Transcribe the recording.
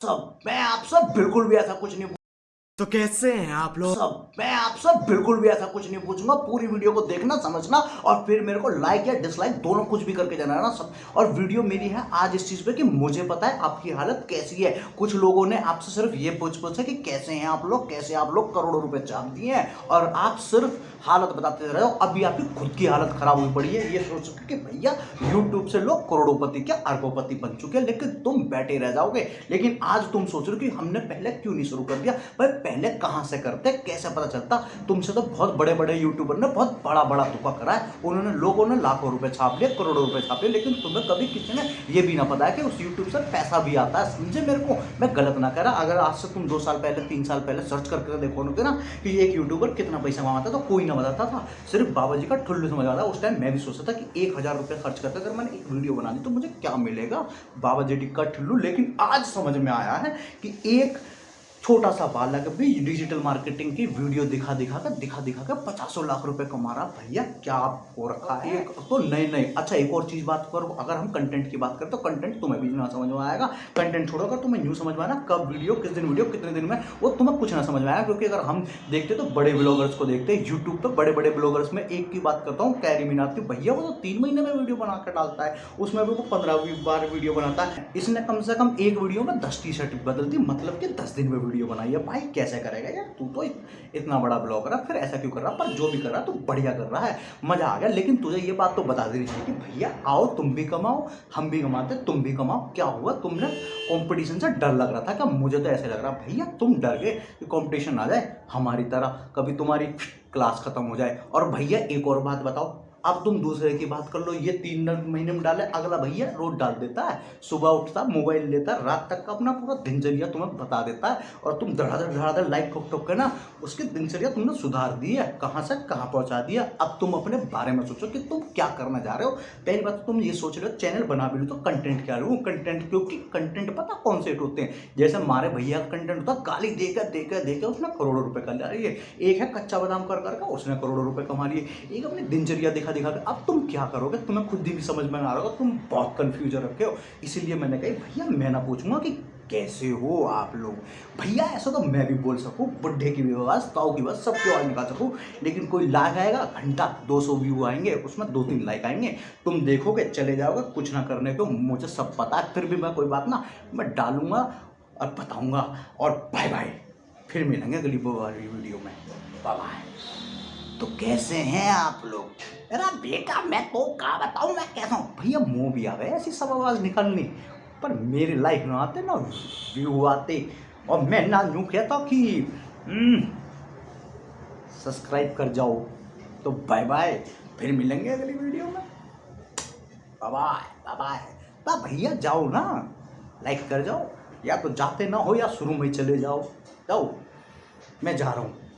सब मैं आपसे बिल्कुल भी ऐसा कुछ नहीं तो कैसे हैं आप लोग? सब, मैं आपसे बिल्कुल भी ऐसा कुछ नहीं पूछूँगा। पूरी वीडियो को देखना, समझना और फिर मेरे को लाइक या डिसलाइक दोनों कुछ भी करके जाना है ना सब। और वीडियो मेरी है आज इस चीज़ पे कि मुझे पता है आपकी हालत कैसी है। कुछ लोगों ने आपसे सिर्फ़ ये पूछ पूछा कि कैसे हैं आप लोग, कैसे आप लोग करोड़ों रुपए चाप दिए हैं? और आप सिर्फ़ हालत बताते रहे हो, अभी आपकी खुद की हालत खराब हुई पड़ी है। ये सोच सके कि भैया यूट्यूब से लोग करोड़ों क्या अरबोपति बन चुके हैं, लेकिन तुम बैठे रह जाओगे। लेकिन आज तुम सोच रहे हो कि हमने पहले क्यों नहीं शुरू कर दिया? भाई पहले कहाँ से करते, कैसे पता चलता? तुमसे तो बहुत बड़े बड़े यूट्यूबर ने बहुत बड़ा बड़ा धोखा करा है। उन्होंने लोगों ने लाखों रुपए छाप लिए, करोड़ों रुपए छाप लिए, लेकिन तुम्हें कभी किसी ने ये भी ना पता है कि उस यूट्यूब से पैसा भी आता है। समझे मेरे को? मैं गलत ना करा अगर आज से तुम दो साल पहले, तीन साल पहले सर्च करके देखो ना कि एक यूट्यूबर कितना पैसा कमाता तो कोई ना बताता था। सिर्फ़ बाबा जी का ठुल्लू समझ आता उस टाइम मैं भी सोचता था कि एक हज़ार खर्च करते अगर मैंने एक वीडियो बना दी तो मुझे क्या मिलेगा? बाबा जी का ठुल्लू, लेकिन आज समझ में आया है कि एक छोटा सा बालक भी डिजिटल मार्केटिंग की वीडियो दिखा दिखा कर दिखा दिखा कर पचासों लाख रुपए कमा रहा। भैया क्या हो रखा है? एक तो नहीं नहीं। अच्छा एक और चीज़ बात करो। अगर हम कंटेंट की बात करें तो कंटेंट तुम्हें भी ना समझ में आएगा। कंटेंट छोड़ो अगर तुम्हें न्यू समझ में आना कब वीडियो किस दिन वीडियो कितने दिन में वो तुम्हें कुछ ना समझ में आएगा क्योंकि अगर हम देखते तो बड़े ब्लॉगर्स को देखते हैं। यूट्यूब पर बड़े बड़े ब्लॉगर्स में एक की बात करता हूँ कैरी मीनाथ की। भैया वो तो तीन महीने में वीडियो बना कर डालता है। उसमें भी वो पंद्रह बार वीडियो बनाता है। इसने कम से कम एक वीडियो में दस टी शर्ट बदलती मतलब कि दस दिन में वीडियो बनाई है, भाई कैसे करेगा यार? तू तो इतना बड़ा ब्लॉगर है, फिर ऐसा क्यों कर रहा पर जो भी कर रहा तो बढ़िया कर रहा है। मज़ा आ गया, लेकिन तुझे ये बात तो बता देनी चाहिए कि भैया, आओ, तुम भी कमाओ, हम भी कमाते, तुम भी कमाओ। क्या हुआ? तुमने कॉम्पिटिशन से डर लग रहा था क्या? मुझे तो ऐसे लग रहा, भैया, तुम डर गए कि कंपटीशन आ जाए हमारी तरह, कभी तुम्हारी क्लास खत्म हो जाए। और भैया, एक और बात बताओ अब तुम दूसरे की बात कर लो, ये तीन महीने में डाले, अगला भैया रोज डाल देता है। सुबह उठता, मोबाइल लेता, रात तक का अपना पूरा दिनचर्या तुम्हें बता देता है और तुम धड़ाधड़ धड़ाधड़ लाइक ठोक ठोक के ना, उसकी दिनचर्या तुमने सुधार दी है। कहाँ से, कहाँ पहुँचा दिया अब तुम अपने बारे में सोचो कि तुम क्या करना चाह रहे हो। पहली बात तो तुम ये सोच रहे हो, चैनल बना भी लो तो कंटेंट क्या लो? कंटेंट क्योंकि कंटेंट पता कौन से होते हैं? जैसे हमारे भैया का कंटेंट होता, गाली देकर देकर देकर उसने करोड़ों रुपए कर लिया। एक है कच्चा बादाम कर करके उसने करोड़ों रुपये कमा लिए। एक अपनी दिनचर्या दिखा दिखा दिखा कर अब तुम क्या करोगे? तुम्हें खुद ही भी समझ में आ रहा होगा। तुम बहुत कन्फ्यूज़न रखे हो। इसीलिए मैंने कही भैया, मैं ना पूछूँगा कि कैसे हो आप लोग? भैया, ऐसा तो मैं भी बोल सकूँ, बुढ़े की भी आवाज़, ताऊ की बात सबकी आवाज़ निकाल सकूँ। लेकिन कोई लाइक आएगा, घंटा 200 व्यू आएँगे, उसमें दो तीन लाइक आएँगे। तुम देखोगे, चले जाओगे, कुछ ना करने को, मुझे सब पता है, फिर भी मैं कोई बात ना, मैं डालूँगा और बताऊँगा। और बाय बाय फिर मिलेंगे अगली वीडियो में। बाय बाय तो कैसे हैं आप लोग? अरे बेटा, मैं तो कहा बताऊँ, मैं कैसा हूँ? भैया, मुँह भी आवे ऐसी सब आवाज़ निकलनी। पर मेरी लाइफ में आते ना, व्यू आते, और मैं ना यूँ कहता कि सब्सक्राइब कर जाओ तो बाय बाय फिर मिलेंगे अगली वीडियो में। बाय बाय बाय भैया, जाओ ना लाइक कर जाओ, या तो जाते ना हो, या शुरू में चले जाओ। जाओ, मैं जा रहा हूँ।